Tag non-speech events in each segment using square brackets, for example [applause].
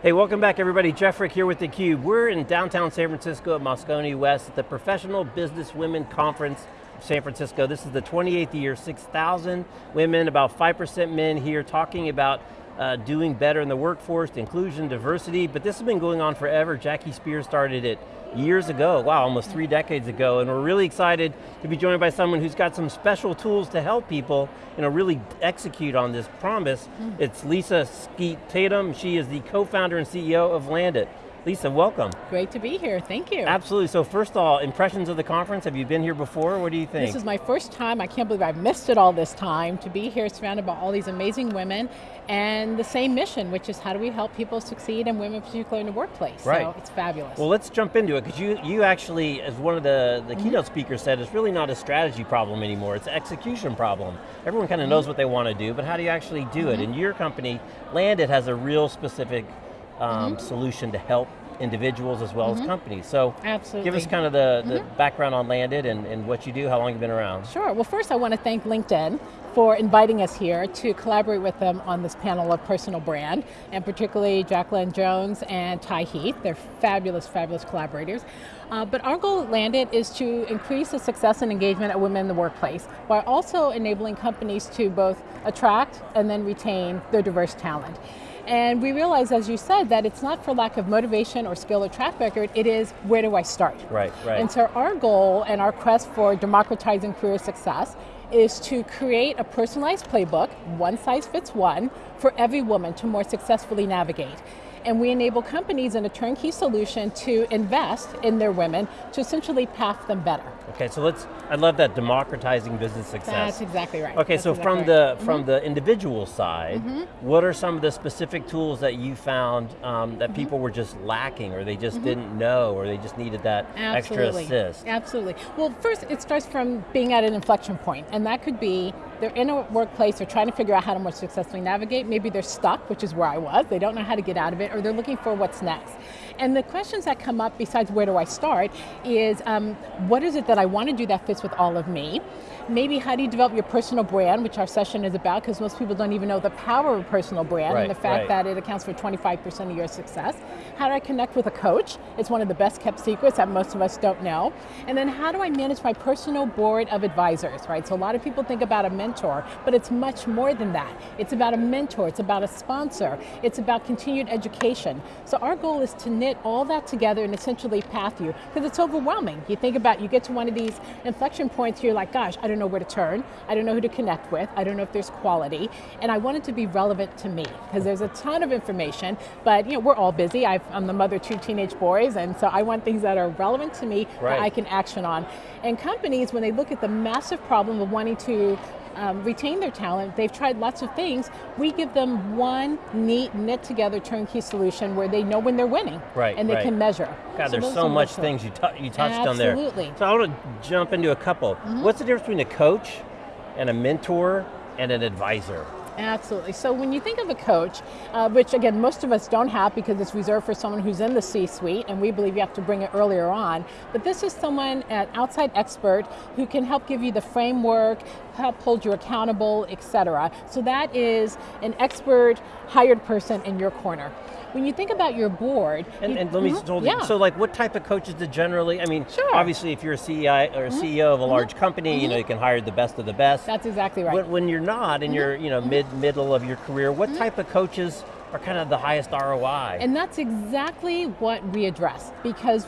Hey, welcome back everybody. Jeff Frick here with theCUBE. We're in downtown San Francisco at Moscone West at the Professional Business Women Conference San Francisco. This is the 28th year, 6,000 women, about 5% men here talking about uh, doing better in the workforce, inclusion, diversity, but this has been going on forever. Jackie Speier started it years ago, wow, almost three decades ago, and we're really excited to be joined by someone who's got some special tools to help people you know, really execute on this promise. Mm. It's Lisa Skeete Tatum, she is the co-founder and CEO of Landit. Lisa, welcome. Great to be here, thank you. Absolutely, so first of all, impressions of the conference, have you been here before? What do you think? This is my first time, I can't believe I've missed it all this time, to be here surrounded by all these amazing women, and the same mission, which is how do we help people succeed, and women particularly in the workplace, right. so it's fabulous. Well, let's jump into it, because you, you actually, as one of the, the mm -hmm. keynote speakers said, it's really not a strategy problem anymore, it's an execution problem. Everyone kind of mm -hmm. knows what they want to do, but how do you actually do mm -hmm. it? Mm-hmm. And your company, Landit, has a real specific um, mm-hmm. solution to help individuals as well mm -hmm. as mm-hmm. companies. So Absolutely. give us kind of the, the mm -hmm. background on Landit and, and what you do, how long you've been around. Sure, well first I want to thank LinkedIn for inviting us here to collaborate with them on this panel of personal brand, and particularly Jacqueline Jones and Ty Heath. They're fabulous, fabulous collaborators. Uh, but our goal at Landit is to increase the success and engagement of women in the workplace, while also enabling companies to both attract and then retain their diverse talent. And we realize, as you said, that it's not for lack of motivation or skill or track record, it is where do I start? Right, right. And so our goal and our quest for democratizing career success is to create a personalized playbook, one size fits one, for every woman to more successfully navigate and we enable companies in a turnkey solution to invest in their women to essentially path them better. Okay, so let's, I love that democratizing business success. That's exactly right. Okay, That's so exactly from right. the mm -hmm. from the individual side, mm -hmm. what are some of the specific tools that you found um, that mm -hmm. people were just lacking or they just mm-hmm. didn't know or they just needed that Absolutely. extra assist? Absolutely. Well, first it starts from being at an inflection point and that could be they're in a workplace, they're trying to figure out how to more successfully navigate, maybe they're stuck, which is where I was, they don't know how to get out of it, or they're looking for what's next. And the questions that come up, besides where do I start, is um, what is it that I want to do that fits with all of me? Maybe how do you develop your personal brand, which our session is about, because most people don't even know the power of a personal brand right, and the fact right. that it accounts for 25% of your success. How do I connect with a coach? It's one of the best kept secrets that most of us don't know. And then how do I manage my personal board of advisors, right? So a lot of people think about a mentor, but it's much more than that. It's about a mentor, it's about a sponsor, it's about continued education. So our goal is to knit all that together and essentially path you, because it's overwhelming. You think about, you get to one of these inflection points, you're like, gosh, I don't know where to turn, I don't know who to connect with, I don't know if there's quality, and I want it to be relevant to me, because there's a ton of information, but you know, we're all busy, i am the mother of two teenage boys, and so I want things that are relevant to me right. that I can action on. And companies, when they look at the massive problem of wanting to um, retain their talent, they've tried lots of things, we give them one neat, knit together turnkey solution where they know when they're winning. Right, And they right. can measure. God, so there's so much things you, you touched Absolutely. on there. Absolutely. So I want to jump into a couple. Mm -hmm. What's the difference between a coach and a mentor and an advisor? Absolutely, so when you think of a coach, uh, which again, most of us don't have because it's reserved for someone who's in the C-suite, and we believe you have to bring it earlier on, but this is someone, an outside expert, who can help give you the framework, help hold you accountable, etc. So that is an expert, hired person in your corner. When you think about your board, and, you, and let me mm -hmm, yeah. so like what type of coaches do generally? I mean, sure. obviously if you're a CEO or a mm -hmm. CEO of a large mm -hmm. company, you know you can hire the best of the best. That's exactly right. When, when you're not in your you know mid middle of your career, what type of coaches are kind of the highest ROI? And that's exactly what we address because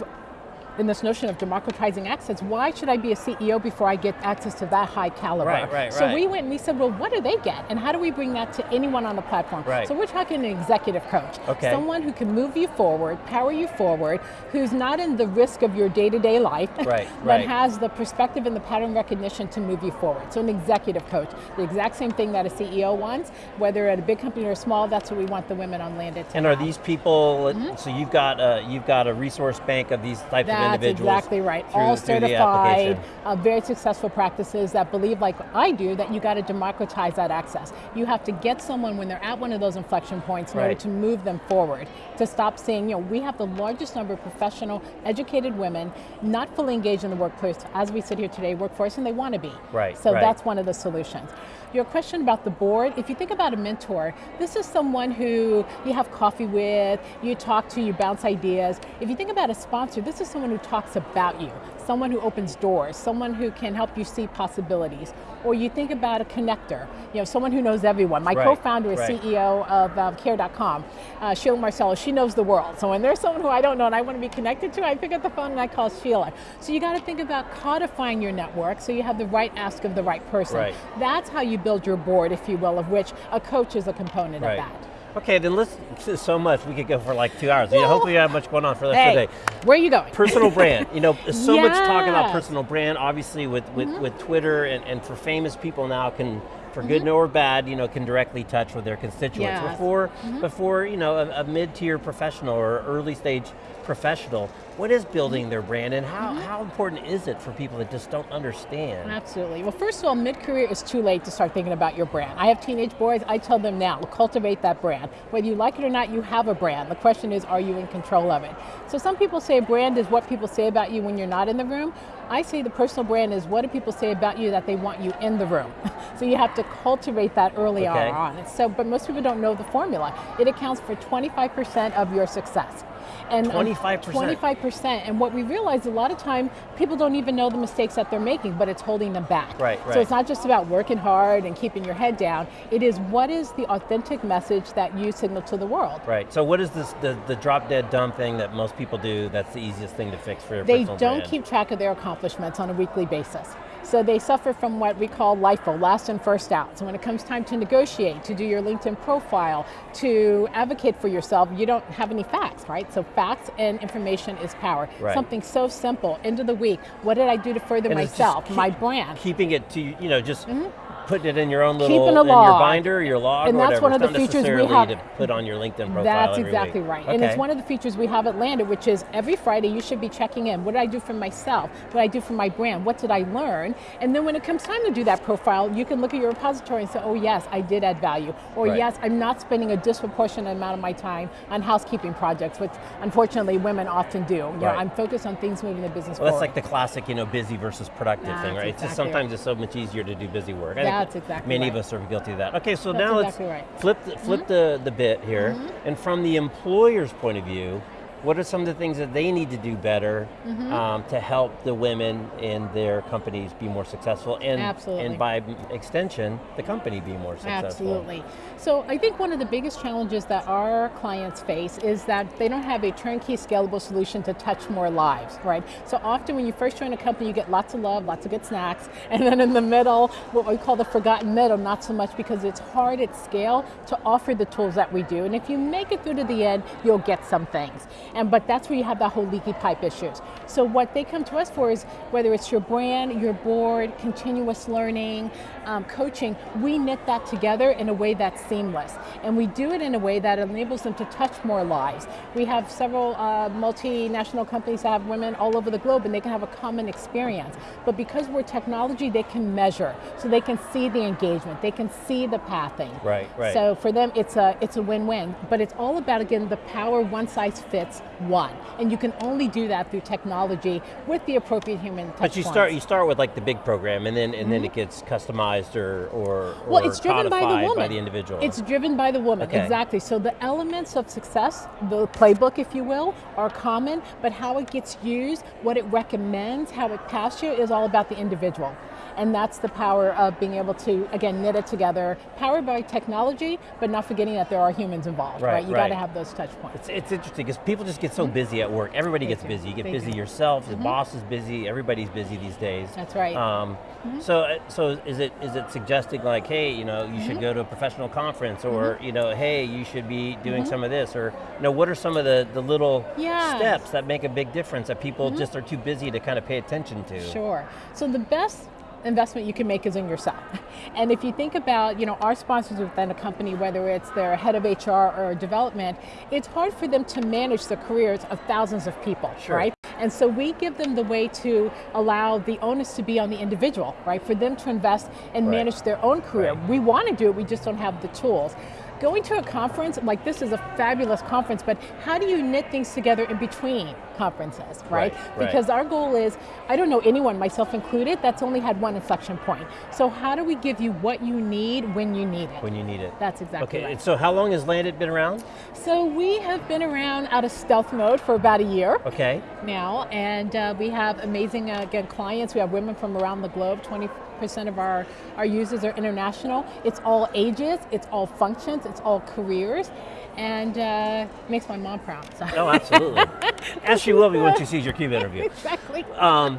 in this notion of democratizing access, why should I be a CEO before I get access to that high caliber? Right, right, so right. we went and we said, well, what do they get? And how do we bring that to anyone on the platform? Right. So we're talking an executive coach. Okay. Someone who can move you forward, power you forward, who's not in the risk of your day-to-day -day life, right, but right. has the perspective and the pattern recognition to move you forward. So an executive coach, the exact same thing that a CEO wants, whether at a big company or small, that's what we want the women on Landit to And have. are these people, mm -hmm. so you've got, a, you've got a resource bank of these types that's of That's exactly right. through- All through certified, uh, very successful practices that believe, like I do, that you got to democratize that access. You have to get someone when they're at one of those inflection points in order to move them forward. To stop saying, you know, we have the largest number of professional, educated women not fully engaged in the workplace as we sit here today, workforce, and they want to be. Right, So right. that's one of the solutions. Your question about the board, if you think about a mentor, this is someone who you have coffee with, you talk to, you bounce ideas. If you think about a sponsor, this is someone who talks about you, someone who opens doors, someone who can help you see possibilities. Or you think about a connector, you know, someone who knows everyone. My Right, co-founder is right. CEO of um, Care.com, uh, Sheila Marcelo, she knows the world. So when there's someone who I don't know and I want to be connected to, I pick up the phone and I call Sheila. So you got to think about codifying your network so you have the right ask of the right person. Right. That's how you build your board, if you will, of which a coach is a component of that. Okay, then let's, so much, we could go for like two hours. Well- hopefully you have much going on for the rest Hey, of the day. where are you going? Personal [laughs] brand, you know, so much talk about personal brand, obviously with, with, mm-hmm. with Twitter and, and for famous people now can, for Mm-hmm. good or bad, you know, can directly touch with their constituents. Yes. Before, before, you know, a, a mid-tier professional or early stage professional, what is building Mm-hmm. their brand and how, how important is it for people that just don't understand? Absolutely. Well, first of all, mid-career is too late to start thinking about your brand. I have teenage boys, I tell them now, cultivate that brand. Whether you like it or not, you have a brand. The question is, are you in control of it? So some people say brand is what people say about you when you're not in the room. I say the personal brand is what do people say about you that they want you in the room. [laughs] so you have to cultivate that early Okay. on. So, but most people don't know the formula. It accounts for 25% of your success. And um, 25%? 25%. And what we realize a lot of time, people don't even know the mistakes that they're making, but it's holding them back. Right, right. So it's not just about working hard and keeping your head down. It is what is the authentic message that you signal to the world. Right, so what is this, the, the drop dead dumb thing that most people do that's the easiest thing to fix for their They don't brand? keep track of their accomplishments on a weekly basis. So they suffer from what we call LIFO, last in, first out. So when it comes time to negotiate, to do your LinkedIn profile, to advocate for yourself, you don't have any facts, right? So facts and information is power. Right. Something so simple, end of the week, what did I do to further And myself, keep- my brand? keeping it to you know just mm-hmm. Putting it in your own little in your log. binder, your log, And that's whatever. one of It's the features we have- to put on your LinkedIn profile. That's exactly week. right. Okay. And it's one of the features we have at Landit, which is every Friday you should be checking in. What did I do for myself? What did I do for my brand? What did I learn? And then when it comes time to do that profile, you can look at your repository and say, oh yes, I did add value. Or Right. yes, I'm not spending a disproportionate amount of my time on housekeeping projects, which unfortunately women often do. You know, I'm focused on things moving the business well, that's like the classic, you know, busy versus productive thing, right? It's just sometimes right. it's so much easier to do busy work. I That's exactly Many right. of us are guilty of that. Okay, so That's now exactly let's right. Flip the, flip mm-hmm. the, the bit here, mm-hmm. and from the employer's point of view, what are some of the things that they need to do better Mm-hmm. um, to help the women in their companies be more successful, and Absolutely. and by extension, the company be more successful? Absolutely. So I think one of the biggest challenges that our clients face is that they don't have a turnkey scalable solution to touch more lives, right? So often when you first join a company, you get lots of love, lots of good snacks, [laughs] and then in the middle, what we call the forgotten middle, not so much because it's hard at scale to offer the tools that we do. And if you make it through to the end, you'll get some things. And but that's where you have that whole leaky pipe issues. So what they come to us for is whether it's your brand, your board, continuous learning, um, coaching, we knit that together in a way that's seamless. And we do it in a way that enables them to touch more lives. We have several uh, multinational companies that have women all over the globe and they can have a common experience. But because we're technology, they can measure. So they can see the engagement, they can see the pathing. Right, right. So for them, it's a, it's a win-win. But it's all about, again, the power one size fits one. And you can only do that through technology with the appropriate human touch But you points. start you start with like the big program, and then and then it gets customized or or, Mm-hmm. Well, or it's driven by the woman. by the individual. It's driven by the woman, Okay. exactly. So the elements of success, the playbook, if you will, are common, but how it gets used, what it recommends, how it pass you is all about the individual. And that's the power of being able to, again, knit it together, powered by technology, but not forgetting that there are humans involved, Right, right? You right. got to have those touch points. It's, it's interesting because people just get so busy at work. Everybody gets busy. You get busy. Mm-hmm. yourself. The boss is busy. Everybody's busy these days. That's right. Um, So, uh, so is it is it suggesting like, hey, you know, you Mm-hmm. should go to a professional conference, or you know, hey, you should be doing Mm-hmm. some of this, or you know, what are some of the the little Yes. Mm-hmm. steps that make a big difference that people just are too busy to kind of pay attention to? Sure. So the best investment you can make is in yourself. [laughs] And if you think about, you know, our sponsors within a company, whether it's their head of HR or development, it's hard for them to manage the careers of thousands of people, Sure. right? And so we give them the way to allow the onus to be on the individual, right? For them to invest and Right. manage their own career. Right. We want to do it, we just don't have the tools. Going to a conference, like this is a fabulous conference, but how do you knit things together in between conferences, right? Right, right. Because our goal is, I don't know anyone, myself included, that's only had one inflection point. So how do we give you what you need when you need it? When you need it. That's exactly Okay, right. and so how long has Landit been around? So we have been around out of stealth mode for about a year Okay, now, and uh, we have amazing, uh, again, clients. We have women from around the globe. 20% of our, our users are international. It's all ages, it's all functions, it's all careers, and uh, makes my mom proud. So. oh absolutely. [laughs] As she will be when she sees your CUBE [laughs] interview. exactly. Um,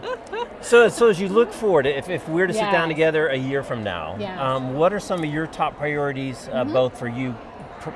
so, so as you look forward, if, if we're to sit down together a year from now, um, what are some of your top priorities, uh, both for you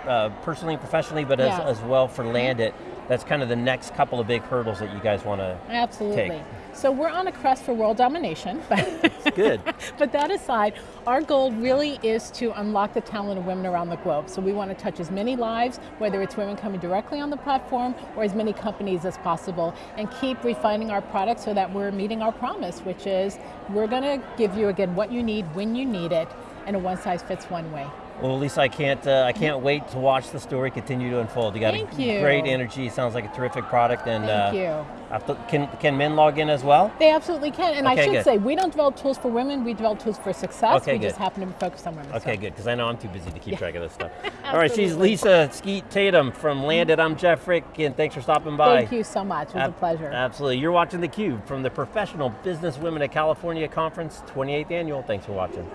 uh, personally and professionally, but as, as well for Landit, that's kind of the next couple of big hurdles that you guys want to Absolutely. take? So we're on a quest for world domination. but- Good. [laughs] but that aside, our goal really is to unlock the talent of women around the globe. So we want to touch as many lives, whether it's women coming directly on the platform or as many companies as possible, and keep refining our product so that we're meeting our promise, which is we're going to give you again what you need when you need it, and a one size fits one way. Well, Lisa, I can't, uh, I can't wait to watch the story continue to unfold. You got Thank a you. great energy. Sounds like a terrific product, and Thank uh, you. Can can men log in as well? They absolutely can, and Okay, I should good. say, we don't develop tools for women, we develop tools for success. Okay, we just happen to be focused on women. so. Okay, good, because I know I'm too busy to keep track of this stuff. [laughs] All right, she's Lisa Skeete Tatum from Landit. I'm Jeff Frick, and thanks for stopping by. Thank you so much, it was a Ab- pleasure. Absolutely. You're watching theCUBE from the Professional Business Women of California Conference, 28th Annual. Thanks for watching.